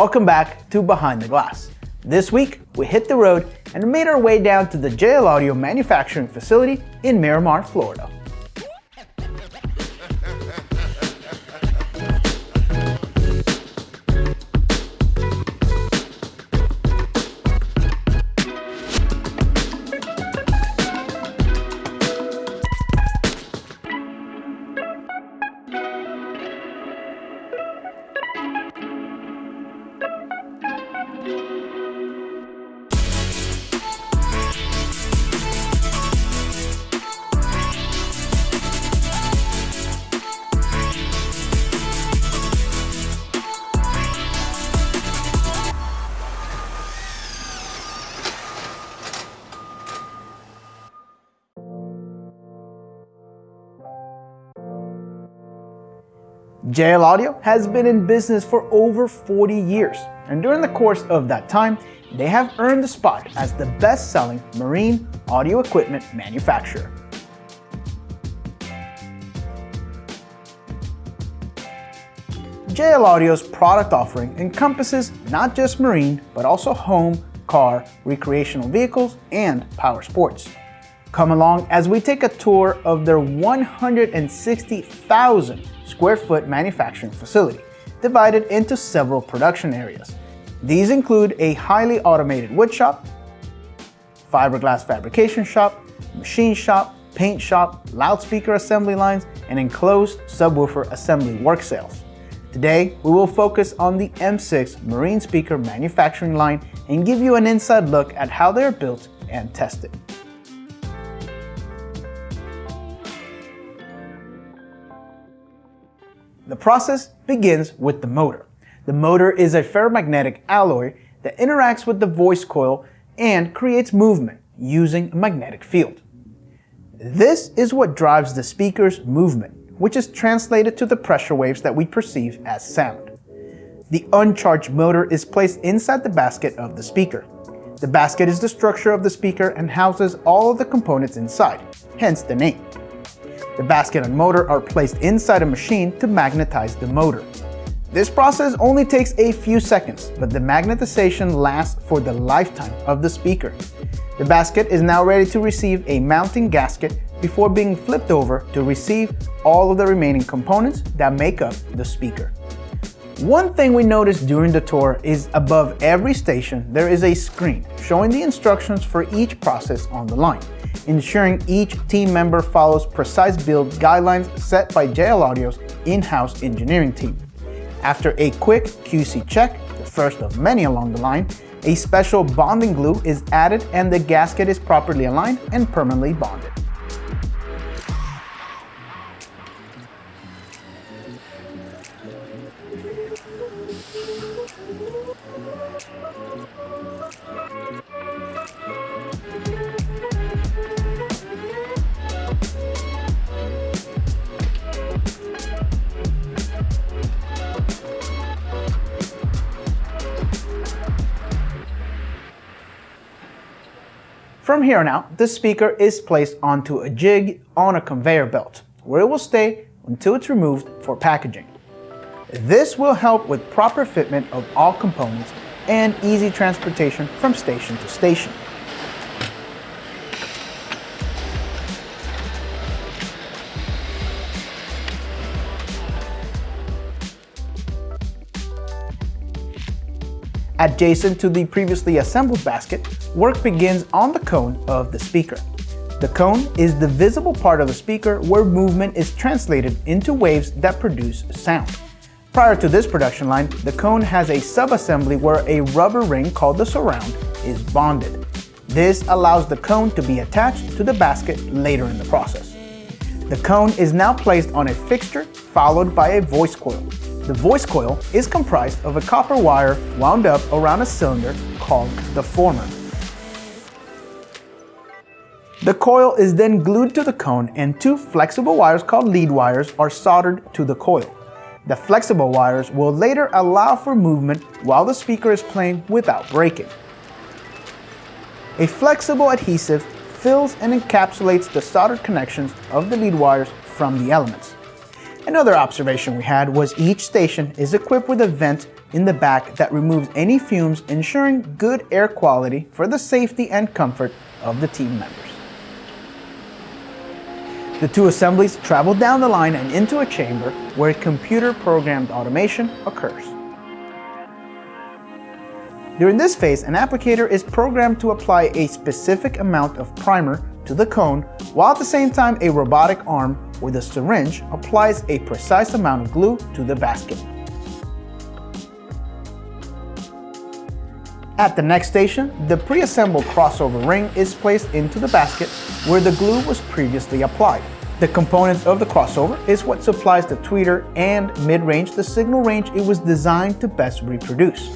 Welcome back to Behind the Glass. This week, we hit the road and made our way down to the JL Audio manufacturing facility in Miramar, Florida. JL Audio has been in business for over 40 years, and during the course of that time, they have earned the spot as the best-selling marine audio equipment manufacturer. JL Audio's product offering encompasses not just marine, but also home, car, recreational vehicles, and power sports. Come along as we take a tour of their 160,000 square foot manufacturing facility, divided into several production areas. These include a highly automated wood shop, fiberglass fabrication shop, machine shop, paint shop, loudspeaker assembly lines, and enclosed subwoofer assembly work cells. Today, we will focus on the M6 marine speaker manufacturing line and give you an inside look at how they are built and tested. The process begins with the motor. The motor is a ferromagnetic alloy that interacts with the voice coil and creates movement using a magnetic field. This is what drives the speaker's movement, which is translated to the pressure waves that we perceive as sound. The uncharged motor is placed inside the basket of the speaker. The basket is the structure of the speaker and houses all of the components inside, hence the name. The basket and motor are placed inside a machine to magnetize the motor. This process only takes a few seconds, but the magnetization lasts for the lifetime of the speaker. The basket is now ready to receive a mounting gasket before being flipped over to receive all of the remaining components that make up the speaker. One thing we noticed during the tour is above every station there is a screen showing the instructions for each process on the line ensuring each team member follows precise build guidelines set by JL Audio's in-house engineering team. After a quick QC check, the first of many along the line, a special bonding glue is added and the gasket is properly aligned and permanently bonded. From here on out, the speaker is placed onto a jig on a conveyor belt, where it will stay until it's removed for packaging. This will help with proper fitment of all components and easy transportation from station to station. Adjacent to the previously assembled basket, work begins on the cone of the speaker. The cone is the visible part of the speaker where movement is translated into waves that produce sound. Prior to this production line, the cone has a sub-assembly where a rubber ring called the surround is bonded. This allows the cone to be attached to the basket later in the process. The cone is now placed on a fixture followed by a voice coil. The voice coil is comprised of a copper wire wound up around a cylinder called the former. The coil is then glued to the cone and two flexible wires called lead wires are soldered to the coil. The flexible wires will later allow for movement while the speaker is playing without breaking. A flexible adhesive fills and encapsulates the soldered connections of the lead wires from the elements. Another observation we had was each station is equipped with a vent in the back that removes any fumes ensuring good air quality for the safety and comfort of the team members. The two assemblies travel down the line and into a chamber where computer-programmed automation occurs. During this phase, an applicator is programmed to apply a specific amount of primer to the cone, while at the same time a robotic arm with a syringe applies a precise amount of glue to the basket. At the next station, the pre-assembled crossover ring is placed into the basket where the glue was previously applied. The components of the crossover is what supplies the tweeter and mid-range the signal range it was designed to best reproduce.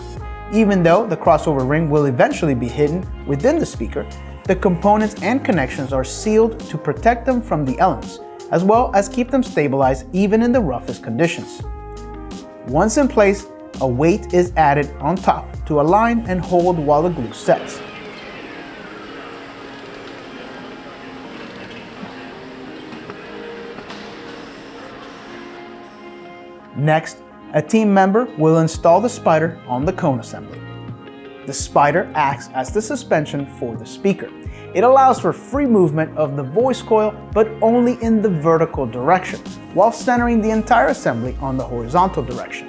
Even though the crossover ring will eventually be hidden within the speaker, the components and connections are sealed to protect them from the elements, as well as keep them stabilized even in the roughest conditions. Once in place, a weight is added on top to align and hold while the glue sets. Next, a team member will install the spider on the cone assembly. The spider acts as the suspension for the speaker. It allows for free movement of the voice coil, but only in the vertical direction, while centering the entire assembly on the horizontal direction.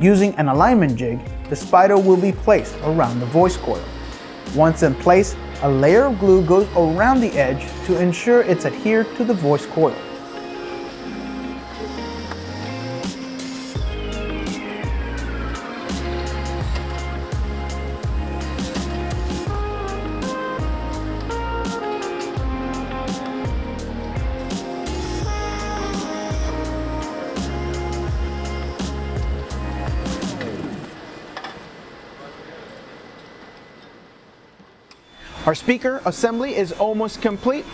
Using an alignment jig, the spider will be placed around the voice coil. Once in place, a layer of glue goes around the edge to ensure it's adhered to the voice coil. Our speaker assembly is almost complete,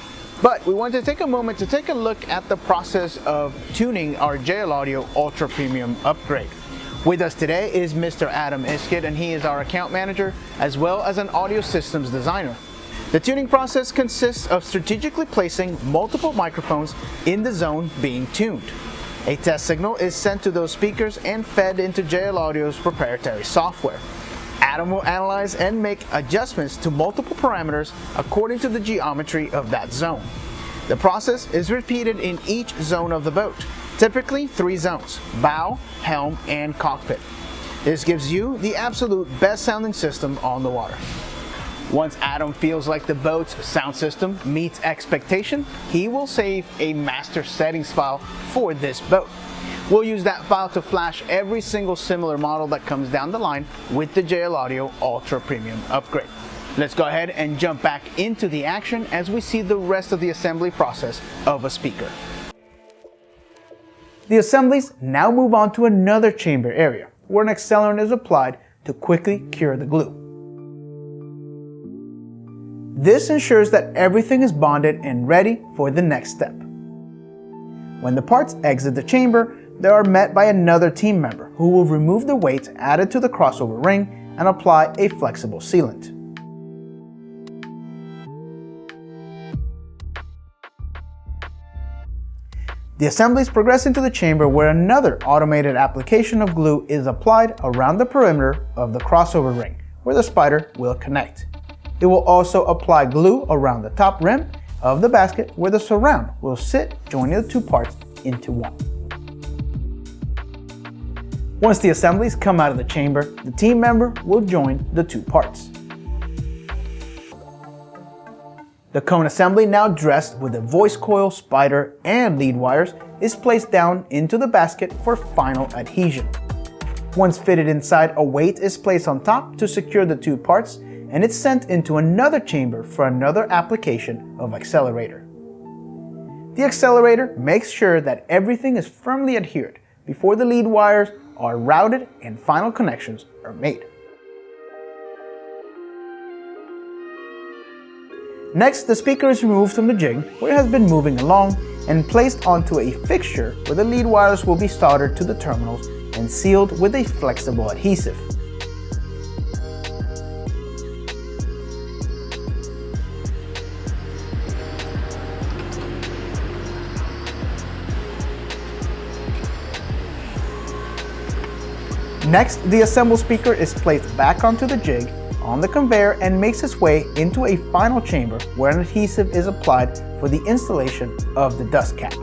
but we want to take a moment to take a look at the process of tuning our JL Audio Ultra Premium upgrade. With us today is Mr. Adam Iskid, and he is our account manager as well as an audio systems designer. The tuning process consists of strategically placing multiple microphones in the zone being tuned. A test signal is sent to those speakers and fed into JL Audio's proprietary software. Adam will analyze and make adjustments to multiple parameters according to the geometry of that zone. The process is repeated in each zone of the boat, typically three zones, bow, helm, and cockpit. This gives you the absolute best sounding system on the water. Once Adam feels like the boat's sound system meets expectation, he will save a master settings file for this boat. We'll use that file to flash every single similar model that comes down the line with the JL Audio Ultra Premium upgrade. Let's go ahead and jump back into the action as we see the rest of the assembly process of a speaker. The assemblies now move on to another chamber area where an accelerant is applied to quickly cure the glue. This ensures that everything is bonded and ready for the next step. When the parts exit the chamber, they are met by another team member who will remove the weight added to the crossover ring and apply a flexible sealant. The assemblies progress into the chamber where another automated application of glue is applied around the perimeter of the crossover ring, where the spider will connect. It will also apply glue around the top rim of the basket where the surround will sit joining the two parts into one. Once the assemblies come out of the chamber, the team member will join the two parts. The cone assembly now dressed with a voice coil, spider, and lead wires is placed down into the basket for final adhesion. Once fitted inside, a weight is placed on top to secure the two parts and it's sent into another chamber for another application of accelerator. The accelerator makes sure that everything is firmly adhered before the lead wires are routed and final connections are made. Next, the speaker is removed from the jig where it has been moving along and placed onto a fixture where the lead wires will be soldered to the terminals and sealed with a flexible adhesive. Next, the assembled speaker is placed back onto the jig on the conveyor and makes its way into a final chamber where an adhesive is applied for the installation of the dust cap.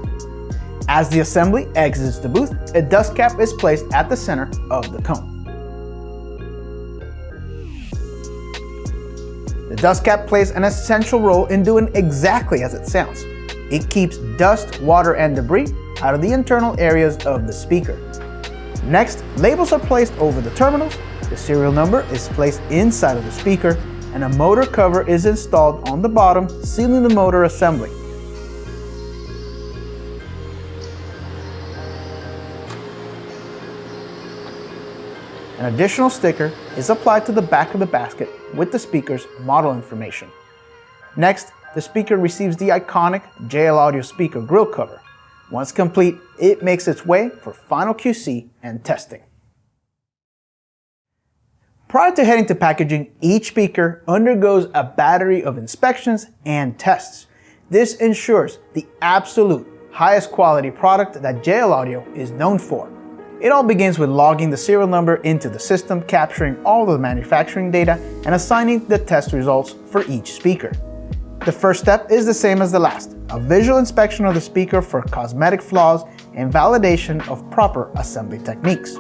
As the assembly exits the booth, a dust cap is placed at the center of the cone. The dust cap plays an essential role in doing exactly as it sounds. It keeps dust, water, and debris out of the internal areas of the speaker. Next, labels are placed over the terminals, the serial number is placed inside of the speaker, and a motor cover is installed on the bottom, sealing the motor assembly. An additional sticker is applied to the back of the basket with the speaker's model information. Next, the speaker receives the iconic JL Audio speaker grill cover. Once complete, it makes its way for final QC and testing. Prior to heading to packaging, each speaker undergoes a battery of inspections and tests. This ensures the absolute highest quality product that JL Audio is known for. It all begins with logging the serial number into the system, capturing all the manufacturing data, and assigning the test results for each speaker. The first step is the same as the last, a visual inspection of the speaker for cosmetic flaws and validation of proper assembly techniques.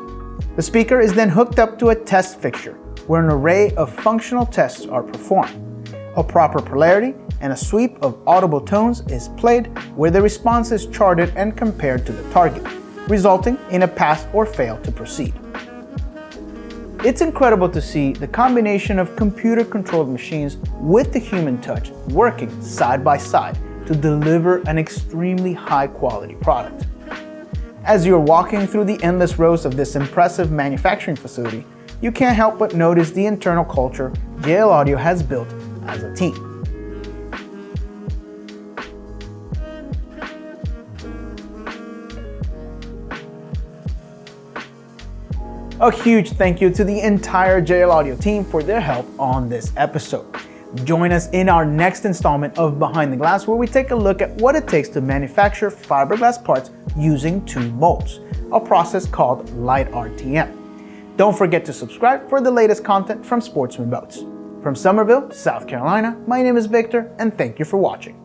The speaker is then hooked up to a test fixture, where an array of functional tests are performed. A proper polarity and a sweep of audible tones is played where the response is charted and compared to the target resulting in a pass or fail to proceed. It's incredible to see the combination of computer-controlled machines with the human touch working side by side to deliver an extremely high-quality product. As you're walking through the endless rows of this impressive manufacturing facility, you can't help but notice the internal culture JL Audio has built as a team. A huge thank you to the entire JL Audio team for their help on this episode. Join us in our next installment of Behind the Glass where we take a look at what it takes to manufacture fiberglass parts using two molds, a process called light RTM. Don't forget to subscribe for the latest content from Sportsman Boats. From Summerville, South Carolina, my name is Victor and thank you for watching.